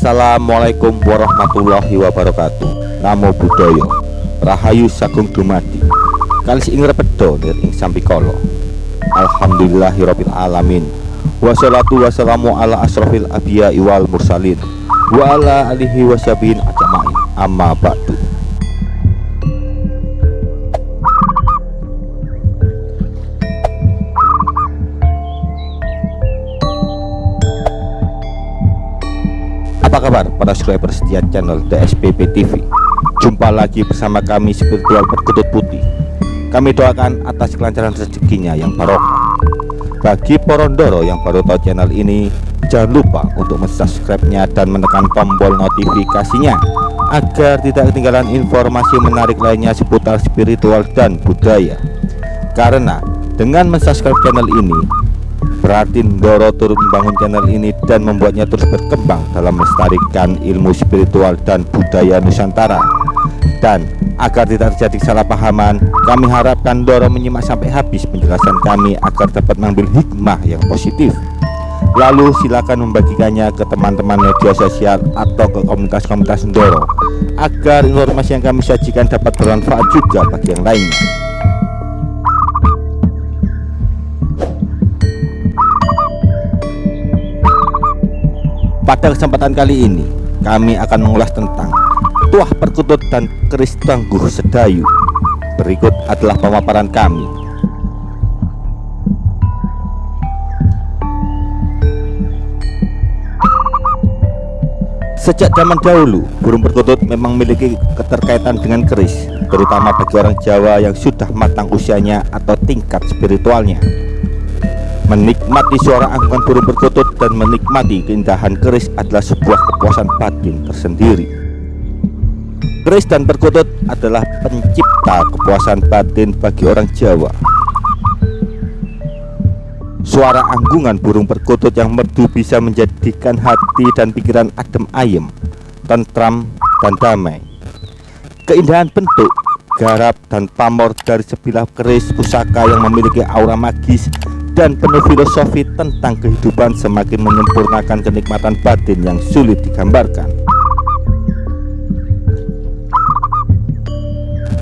Assalamualaikum warahmatullahi wabarakatuh. Namo Buddhaya. Rahayu Sagung Dumadi. Kalis ing repedo nir ing sampikolo. Alhamdulillahirabbil alamin. Wassalatu wassalamu ala asrafil abiyai wal mursalin. Wa ala alihi wasyabihin ajamain Amma ba'du Kabar? Para subscriber setia channel DSPP TV Jumpa lagi bersama kami spiritual perkutut putih. Kami doakan atas kelancaran rezekinya yang barokah. Bagi porondoro yang baru tahu channel ini Jangan lupa untuk subscribe-nya dan menekan tombol notifikasinya Agar tidak ketinggalan informasi menarik lainnya seputar spiritual dan budaya. Karena dengan subscribe channel ini Berarti Ndoro turut membangun channel ini dan membuatnya terus berkembang dalam melestarikan ilmu spiritual dan budaya Nusantara. Dan agar tidak terjadi kesalahpahaman, kami harapkan Ndoro menyimak sampai habis penjelasan kami agar dapat mengambil hikmah yang positif. Lalu silakan membagikannya ke teman-teman media sosial atau ke komunitas-komunitas Ndoro agar informasi yang kami sajikan dapat bermanfaat juga bagi yang lainnya. Pada kesempatan kali ini kami akan mengulas tentang tuah perkutut dan keris tangguh sedayu. Berikut adalah pemaparan kami. Sejak zaman dahulu, burung perkutut memang memiliki keterkaitan dengan keris Terutama bagi orang Jawa yang sudah matang usianya atau tingkat spiritualnya Menikmati suara angkuhan burung perkutut dan menikmati keindahan keris adalah sebuah kepuasan batin tersendiri. Keris dan perkutut adalah pencipta kepuasan batin bagi orang Jawa. Suara anggungan burung perkutut yang merdu bisa menjadikan hati dan pikiran adem ayem, tentram, dan damai. Keindahan bentuk, garap, dan pamor dari sebilah keris pusaka yang memiliki aura magis dan penuh filosofi tentang kehidupan semakin menyempurnakan kenikmatan batin yang sulit digambarkan.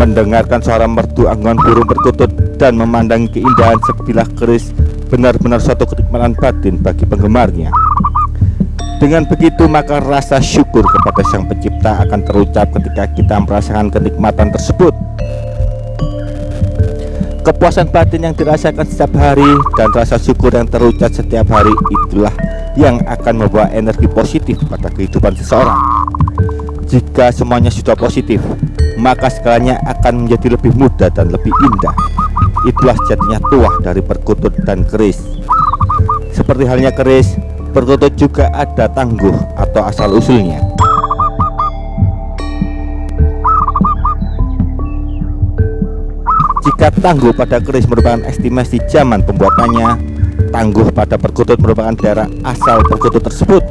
Mendengarkan suara merdu anggungan burung perkutut dan memandangi keindahan sebilah keris benar-benar suatu kenikmatan batin bagi penggemarnya. Dengan begitu maka rasa syukur kepada Sang Pencipta akan terucap ketika kita merasakan kenikmatan tersebut Kepuasan batin yang dirasakan setiap hari dan rasa syukur yang terucap setiap hari itulah yang akan membawa energi positif pada kehidupan seseorang. Jika semuanya sudah positif, maka segalanya akan menjadi lebih mudah dan lebih indah. Itulah jadinya tuah dari perkutut dan keris. Seperti halnya keris, perkutut juga ada tangguh atau asal-usulnya. Jika tangguh pada keris merupakan estimasi zaman pembuatannya, tangguh pada perkutut merupakan daerah asal perkutut tersebut.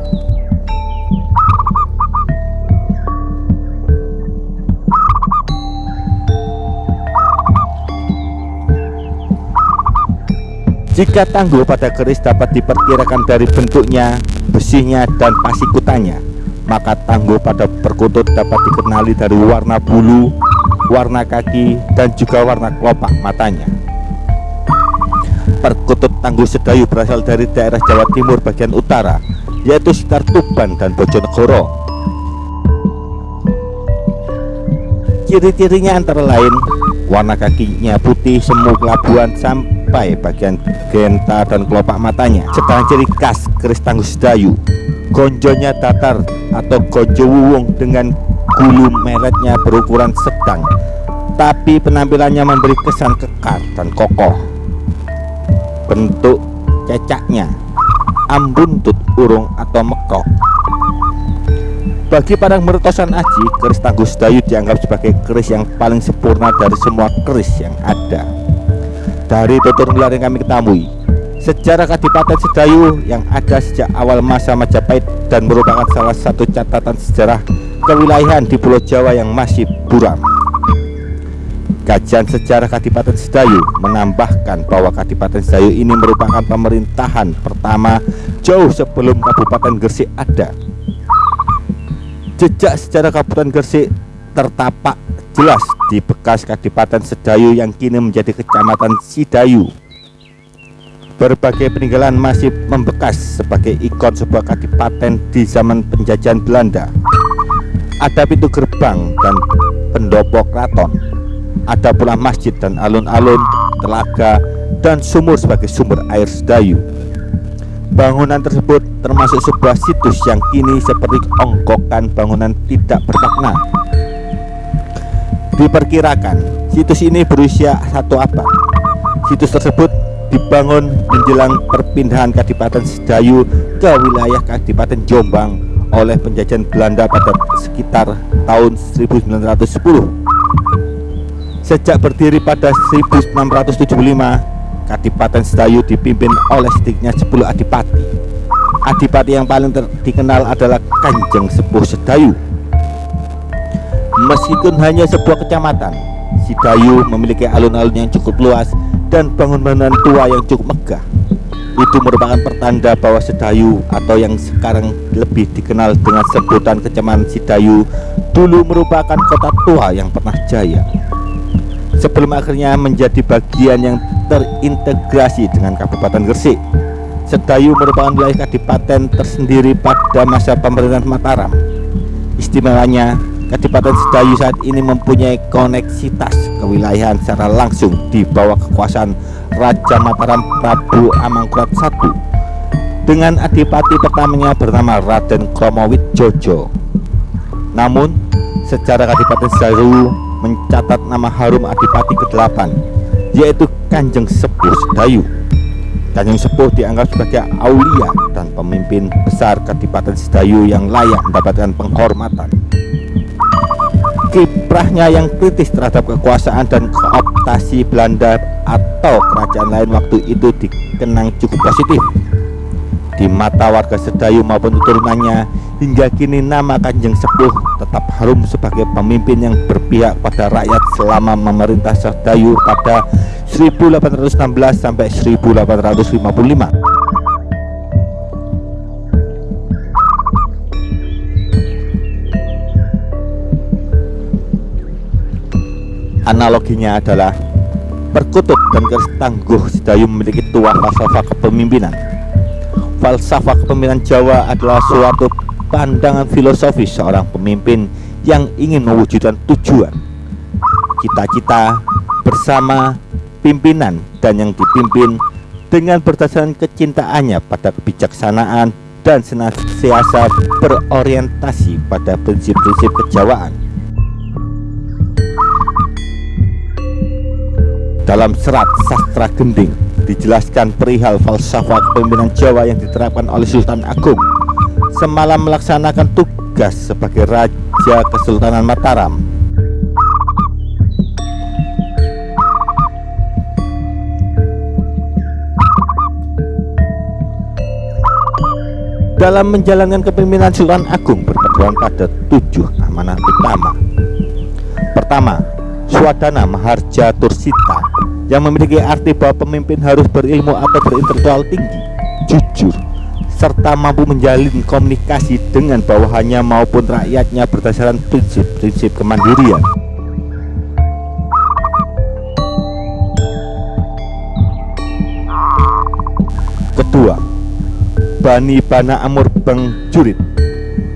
Jika tangguh pada keris dapat diperkirakan dari bentuknya, besinya, dan pasikutannya, maka tangguh pada perkutut dapat dikenali dari warna bulu, warna kaki, dan juga warna kelopak matanya. Perkutut Tangguh Sedayu berasal dari daerah Jawa Timur bagian utara, yaitu sekitar Tuban dan Bojonegoro. Ciri-cirinya antara lain warna kakinya putih semu kelabuan sampai bagian genta dan kelopak matanya. Sedang ciri khas keris Tangguh Sedayu, gonjonya datar atau gonjo wuwung dengan gulu meretnya berukuran sedang tapi penampilannya memberi kesan kekar dan kokoh. Bentuk cecaknya ambuntut urung atau mekok. Bagi para mertosan aji keris tangguh sedayu dianggap sebagai keris yang paling sempurna dari semua keris yang ada. Dari tutur nular yang kami ketahui Sejarah Kadipaten Sedayu yang ada sejak awal masa Majapahit dan merupakan salah satu catatan sejarah kewilayahan di Pulau Jawa yang masih buram. Kajian sejarah Kadipaten Sedayu menambahkan bahwa Kadipaten Sedayu ini merupakan pemerintahan pertama jauh sebelum Kabupaten Gresik ada. Jejak sejarah Kabupaten Gresik tertapak jelas di bekas Kadipaten Sedayu yang kini menjadi Kecamatan Sidayu. Berbagai peninggalan masih membekas sebagai ikon sebuah kadipaten di zaman penjajahan Belanda. Ada pintu gerbang dan pendopo keraton. Ada pula masjid dan alun-alun, telaga, dan sumur sebagai sumber air Sedayu. Bangunan tersebut termasuk sebuah situs yang kini seperti ongkokan bangunan tidak bermakna. Diperkirakan situs ini berusia satu abad. Situs tersebut dibangun menjelang perpindahan Kadipaten Sedayu ke wilayah Kadipaten Jombang oleh penjajahan Belanda pada sekitar tahun 1910. Sejak berdiri pada 1675, Kadipaten Sedayu dipimpin oleh sedikitnya 10 adipati. Adipati yang paling dikenal adalah Kanjeng Sepuh Sedayu. Meskipun hanya sebuah kecamatan, Sedayu memiliki alun-alun yang cukup luas dan bangunan tua yang cukup megah. Itu merupakan pertanda bahwa Sedayu atau yang sekarang lebih dikenal dengan sebutan Kecamatan Sedayu dulu merupakan kota tua yang pernah jaya sebelum akhirnya menjadi bagian yang terintegrasi dengan Kabupaten Gresik. Sedayu merupakan wilayah kadipaten tersendiri pada masa pemerintahan Mataram. Istimewanya, Kadipaten Sedayu saat ini mempunyai koneksitas kewilayahan secara langsung di bawah kekuasaan Raja Mataram Prabu Amangkurat I dengan adipati pertamanya bernama Raden Kromowit Jojo. Namun, secara Kadipaten Sedayu mencatat nama harum Adipati ke-8 yaitu Kanjeng Sepuh Sedayu. Kanjeng Sepuh dianggap sebagai aulia dan pemimpin besar Kadipaten Sedayu yang layak mendapatkan penghormatan. Kiprahnya yang kritis terhadap kekuasaan dan kooptasi Belanda atau kerajaan lain waktu itu dikenang cukup positif. Di mata warga Sedayu maupun turunannya hingga kini nama Kanjeng Sepuh tetap harum sebagai pemimpin yang berpihak pada rakyat selama memerintah Sedayu pada 1816 sampai 1855 Analoginya adalah perkutut dan garis tangguh memiliki tuah falsafah kepemimpinan. Falsafah kepemimpinan Jawa adalah suatu pandangan filosofis seorang pemimpin yang ingin mewujudkan tujuan cita-cita bersama pimpinan dan yang dipimpin dengan berdasarkan kecintaannya pada kebijaksanaan dan senantiasa berorientasi pada prinsip-prinsip kejawaan dalam serat sastra gending dijelaskan perihal falsafah kepemimpinan Jawa yang diterapkan oleh Sultan Agung. Semalam melaksanakan tugas sebagai Raja Kesultanan Mataram. Dalam menjalankan kepemimpinan Sultan Agung berpedoman pada tujuh amanah utama. Pertama Swadana Maharja Tursita yang memiliki arti bahwa pemimpin harus berilmu atau berintelektual tinggi, jujur, serta mampu menjalin komunikasi dengan bawahannya maupun rakyatnya berdasarkan prinsip-prinsip kemandirian. Kedua, Bani Bana Amur Bang Jurid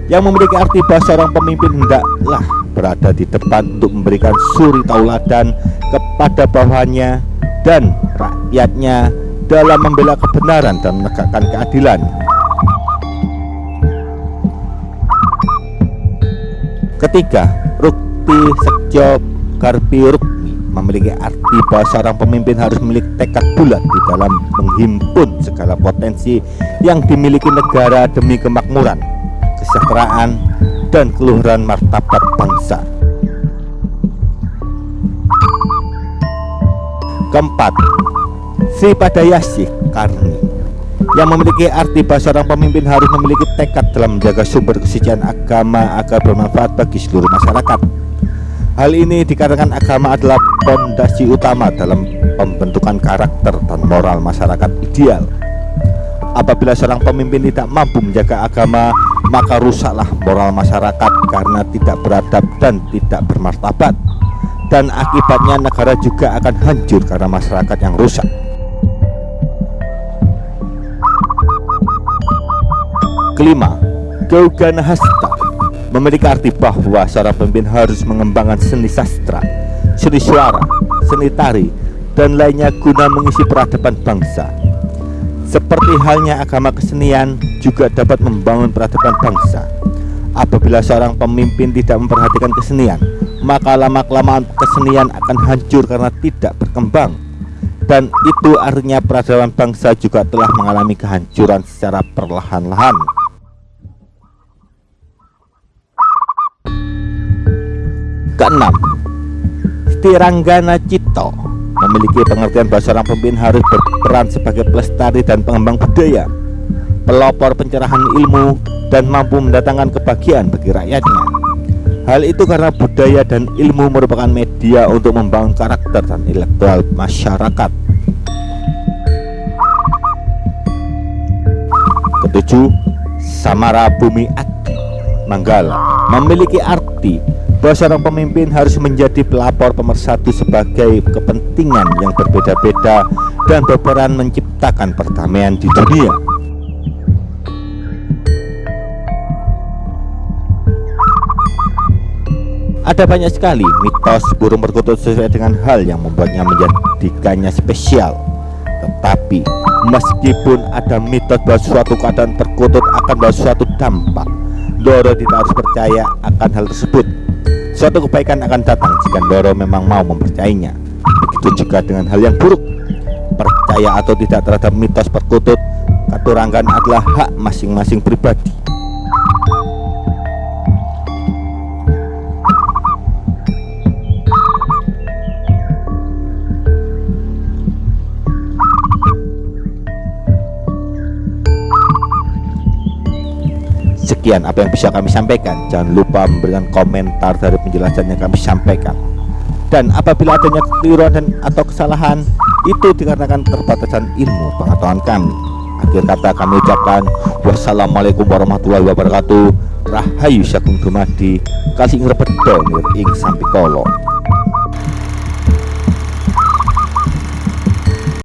yang memiliki arti bahwa seorang pemimpin hendaklah berada di depan untuk memberikan suri tauladan kepada bawahannya dan rakyatnya dalam membela kebenaran dan menegakkan keadilan. Ketiga, Rukti Sekjo Garpi Rukmi memiliki arti bahwa seorang pemimpin harus memiliki tekad bulat di dalam menghimpun segala potensi yang dimiliki negara demi kemakmuran, kesejahteraan, dan keluhuran martabat bangsa. Keempat, Sri Padayasih Karni yang memiliki arti bahwa seorang pemimpin harus memiliki tekad dalam menjaga sumber kesucian agama agar bermanfaat bagi seluruh masyarakat. Hal ini dikatakan agama adalah fondasi utama dalam pembentukan karakter dan moral masyarakat ideal. Apabila seorang pemimpin tidak mampu menjaga agama, maka rusaklah moral masyarakat karena tidak beradab dan tidak bermartabat dan akibatnya negara juga akan hancur karena masyarakat yang rusak. Kelima Gaugana Hasta memiliki arti bahwa seorang pemimpin harus mengembangkan seni sastra seni suara, seni tari dan lainnya guna mengisi peradaban bangsa. Seperti halnya agama kesenian juga dapat membangun peradaban bangsa. Apabila seorang pemimpin tidak memperhatikan kesenian maka lama-kelamaan kesenian akan hancur karena tidak berkembang. Dan itu artinya peradaban bangsa juga telah mengalami kehancuran secara perlahan-lahan. Keenam Tiranggana Cito memiliki pengertian bahwa seorang pemimpin harus berperan sebagai pelestari dan pengembang budaya pelopor pencerahan ilmu dan mampu mendatangkan kebahagiaan bagi rakyatnya Hal itu karena budaya dan ilmu merupakan media untuk membangun karakter dan intelektual masyarakat. Ketujuh, Samara Bumi Adi Manggala memiliki arti bahwa seorang pemimpin harus menjadi pelapor pemersatu sebagai kepentingan yang berbeda-beda dan berperan menciptakan perdamaian di dunia. Ada banyak sekali mitos burung perkutut sesuai dengan hal yang membuatnya menjadikannya spesial. Tetapi meskipun ada mitos bahwa suatu keadaan perkutut akan bawa suatu dampak Doro tidak harus percaya akan hal tersebut. Suatu kebaikan akan datang jika Doro memang mau mempercayainya. Begitu juga dengan hal yang buruk. Percaya atau tidak terhadap mitos perkutut Katurangan adalah hak masing-masing pribadi Sekian apa yang bisa kami sampaikan. Jangan lupa memberikan komentar dari penjelasan yang kami sampaikan. Dan apabila adanya kekeliruan dan atau kesalahan Itu dikarenakan keterbatasan ilmu pengetahuan kami. Akhir kata kami ucapkan Wassalamualaikum warahmatullahi wabarakatuh. Rahayu Syakung Dumadi Kasih ngerebedo ing sampikolo